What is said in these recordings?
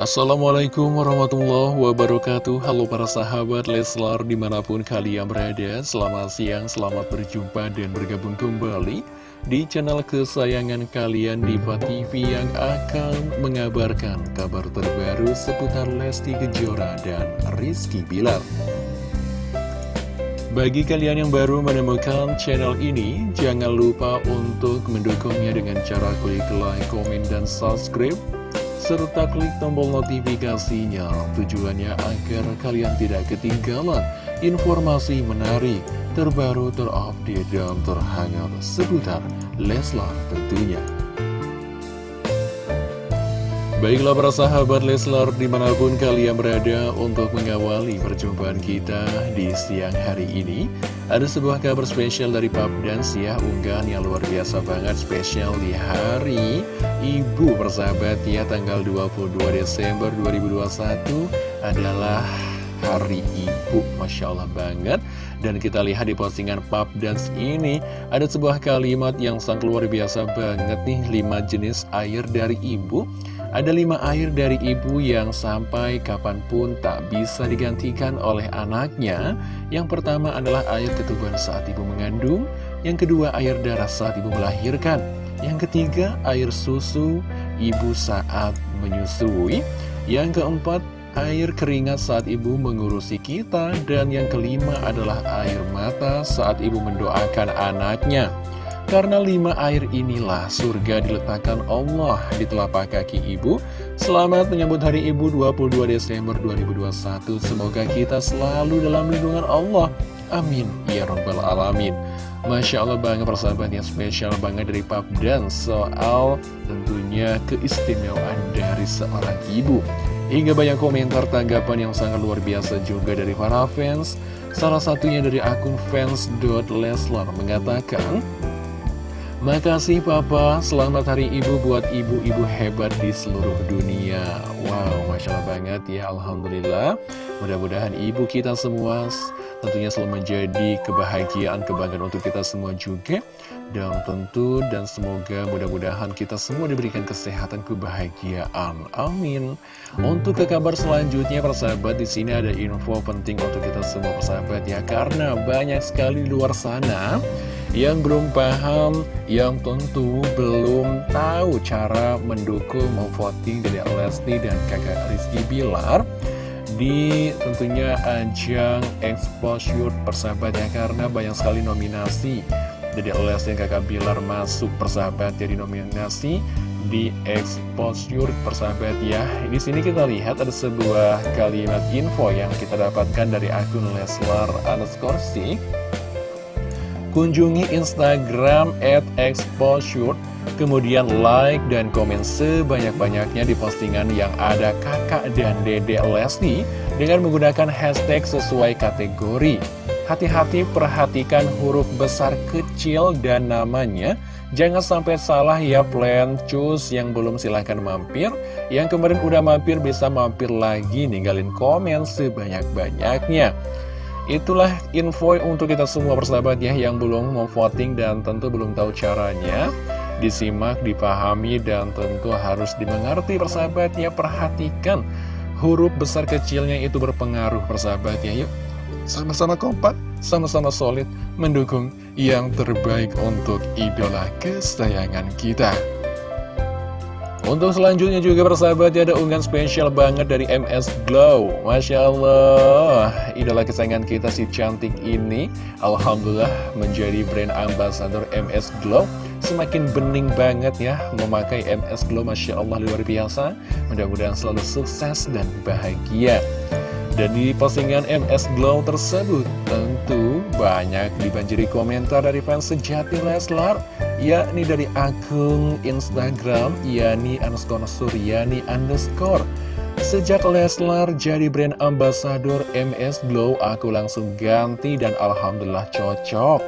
Assalamualaikum warahmatullahi wabarakatuh. Halo para sahabat Leslar di mana pun kalian berada Selamat siang, selamat berjumpa dan bergabung kembali Di channel kesayangan kalian Diva TV yang akan mengabarkan kabar terbaru seputar Lesti Kejora dan Rizky Bilar. Bagi kalian yang baru menemukan channel ini, jangan lupa untuk mendukungnya dengan cara klik like, komen, dan subscribe serta klik tombol notifikasinya tujuannya agar kalian tidak ketinggalan informasi menarik, terbaru, terupdate, dan terhangat seputar Leslar tentunya. Baiklah para sahabat Leslar di mana pun kalian berada untuk mengawali perjumpaan kita di siang hari ini Ada sebuah kabar spesial dari Pap Dance ya unggahan yang luar biasa banget spesial di hari Ibu persahabat ya tanggal 22 Desember 2021 adalah Hari Ibu Masya Allah banget. Dan kita lihat di postingan Pap Dance ini Ada sebuah kalimat yang sangat luar biasa banget nih 5 jenis air dari ibu ada lima air dari ibu yang sampai kapan pun tak bisa digantikan oleh anaknya. Yang pertama adalah air ketubuhan saat ibu mengandung. Yang kedua air darah saat ibu melahirkan. Yang ketiga air susu ibu saat menyusui. Yang keempat air keringat saat ibu mengurusi kita. Dan yang kelima adalah air mata saat ibu mendoakan anaknya. Karena lima air inilah surga diletakkan Allah di telapak kaki ibu. Selamat menyambut hari ibu 22 Desember 2021 Semoga kita selalu dalam lindungan Allah. Amin. Ya Rabbal Alamin. Masya Allah banget persahabat yang spesial banget dari Pap dan soal tentunya keistimewaan dari seorang ibu. Hingga banyak komentar tanggapan yang sangat luar biasa juga dari para fans. Salah satunya dari akun fans.leslar mengatakan Makasih Papa, selamat hari ibu buat ibu-ibu hebat di seluruh dunia. Wow, Masya Allah banget ya, Alhamdulillah. Mudah-mudahan ibu kita semua tentunya selalu menjadi kebahagiaan, kebanggaan untuk kita semua juga. Dan tentu dan semoga mudah-mudahan kita semua diberikan kesehatan, kebahagiaan. Amin. Untuk ke kabar selanjutnya persahabat, di sini ada info penting untuk kita semua persahabat ya. Karena banyak sekali di luar sana yang belum paham, yang tentu belum tahu cara mendukung, memvoting dari Lesti dan kakak Rizky Bilar di tentunya ajang exposure persahabat ya karena banyak sekali nominasi dari Lesti dan kakak Bilar masuk persahabat jadi nominasi di exposure persahabat ya di sini kita lihat ada sebuah kalimat info yang kita dapatkan dari akun Leslar underscore Kunjungi Instagram at exposure, kemudian like dan komen sebanyak-banyaknya di postingan yang ada kakak dan dede Lesti dengan menggunakan hashtag sesuai kategori. Hati-hati perhatikan huruf besar kecil dan namanya. Jangan sampai salah ya plan cus yang belum silahkan mampir Yang kemarin udah mampir bisa mampir lagi ninggalin komen sebanyak-banyaknya Itulah info untuk kita semua persahabat ya yang belum mau voting dan tentu belum tahu caranya. Disimak, dipahami, dan tentu harus dimengerti persahabat ya. Perhatikan huruf besar kecilnya itu berpengaruh persahabat ya. Yuk. Sama-sama kompak, sama-sama solid mendukung yang terbaik untuk idola kesayangan kita untuk selanjutnya juga persahabat ya ada unggahan spesial banget dari MS Glow. Masya Allah Idola kesayangan kita si cantik ini Alhamdulillah menjadi brand ambassador MS Glow. Semakin bening banget ya memakai MS Glow Masya Allah luar biasa. Mudah-mudahan selalu sukses dan bahagia. Dan di postingan MS Glow tersebut tentu banyak dibanjiri komentar dari fans sejati Leslar yakni dari akun Instagram Yani underscore Suryani underscore. Sejak Leslar jadi brand ambassador MS Glow aku langsung ganti dan Alhamdulillah cocok.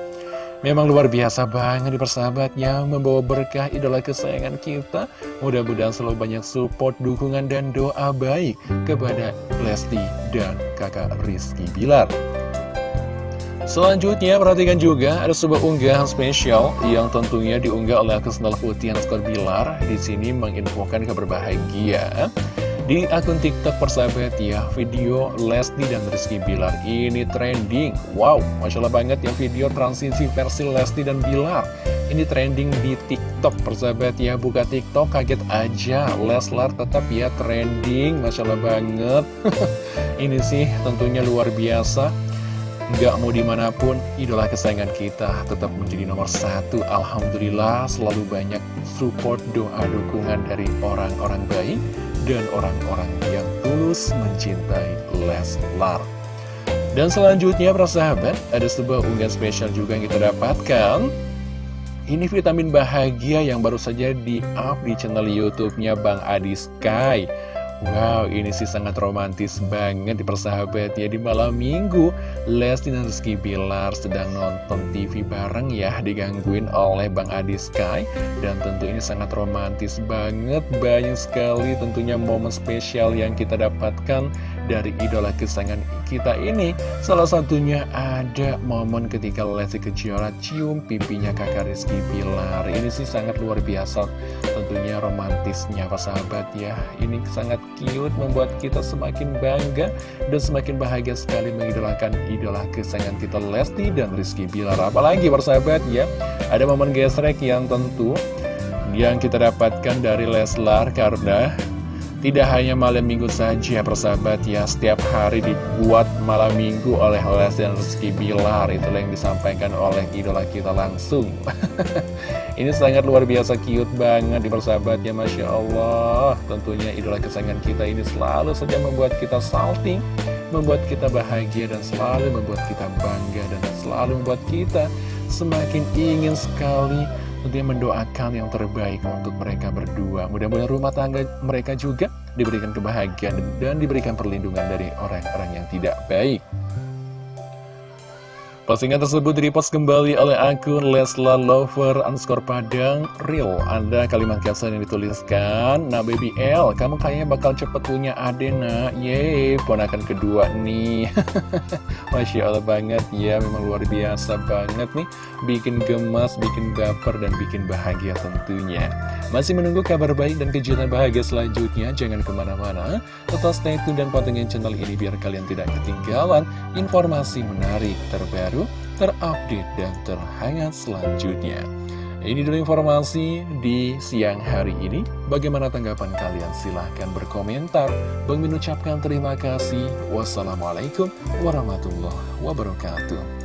Memang luar biasa banget di persahabatnya Membawa berkah idola kesayangan kita. Mudah-mudahan selalu banyak support, dukungan, dan doa baik Kepada Lesti dan kakak Rizky Bilar Selanjutnya perhatikan juga ada sebuah unggahan spesial yang tentunya diunggah oleh akun Putih Putih Skor Bilar di sini menginfokan kabar bahagia Di akun TikTok persahabat ya, video Lesti dan Rizky Bilar ini trending. Wow, Masya Allah banget ya video transisi versi Lesti dan Bilar. Ini trending di TikTok persahabat ya, buka TikTok kaget aja. Leslar tetap ya trending, Masya Allah banget. ini sih tentunya luar biasa. Gak mau di mana pun, idola kesayangan kita tetap menjadi nomor satu. Alhamdulillah selalu banyak support doa dukungan dari orang-orang baik dan orang-orang yang tulus mencintai Leslar. Dan selanjutnya, para sahabat, ada sebuah unggahan spesial juga yang kita dapatkan. Ini vitamin bahagia yang baru saja di-up di channel YouTube-nya Bang Adi Sky. Wow, ini sih sangat romantis banget di persahabat ya Di malam minggu, Lesti dan Rizky Bilar sedang nonton TV bareng ya Digangguin oleh Bang Adi Sky. Dan tentu ini sangat romantis banget Banyak sekali tentunya momen spesial yang kita dapatkan dari idola kesayangan kita ini. Salah satunya ada momen ketika Lesti Kejora cium pipinya kakak Rizky Bilar. Ini sih sangat luar biasa. Tentunya romantisnya sahabat ya. Ini sangat cute membuat kita semakin bangga dan semakin bahagia sekali mengidolakan idola kesayangan kita Lesti dan Rizky Bilar. Apalagi persahabat ya. Ada momen gesrek yang tentu yang kita dapatkan dari Leslar karena tidak hanya malam minggu saja persahabat ya Setiap hari dibuat malam minggu oleh Les dan Rizky Bilar. Itulah yang disampaikan oleh idola kita langsung. Ini sangat luar biasa cute banget di persahabat ya Masya Allah. Tentunya idola kesayangan kita ini selalu saja membuat kita salting Membuat kita bahagia dan selalu membuat kita bangga Dan selalu membuat kita semakin ingin sekali tentunya mendoakan yang terbaik untuk mereka berdua. Mudah-mudahan rumah tangga mereka juga diberikan kebahagiaan dan diberikan perlindungan dari orang-orang yang tidak baik. Postingan tersebut direpost kembali oleh akun Lesla Lover underscore Padang Real. Ada kalimat caption yang dituliskan, Nah baby L, kamu kayaknya bakal cepet punya ade nak. Yeay, ponakan kedua nih. Masya Allah banget ya, memang luar biasa banget nih. Bikin gemas, bikin baper, dan bikin bahagia tentunya. Masih menunggu kabar baik dan kejutan bahagia selanjutnya? Jangan ke mana-mana. Tetap stay tune dan pantengin channel ini biar kalian tidak ketinggalan informasi menarik terbaru terupdate, dan terhangat selanjutnya. Ini dulu informasi di siang hari ini. Bagaimana tanggapan kalian? Silahkan berkomentar. Bang ucapkan terima kasih. Wassalamualaikum warahmatullahi wabarakatuh.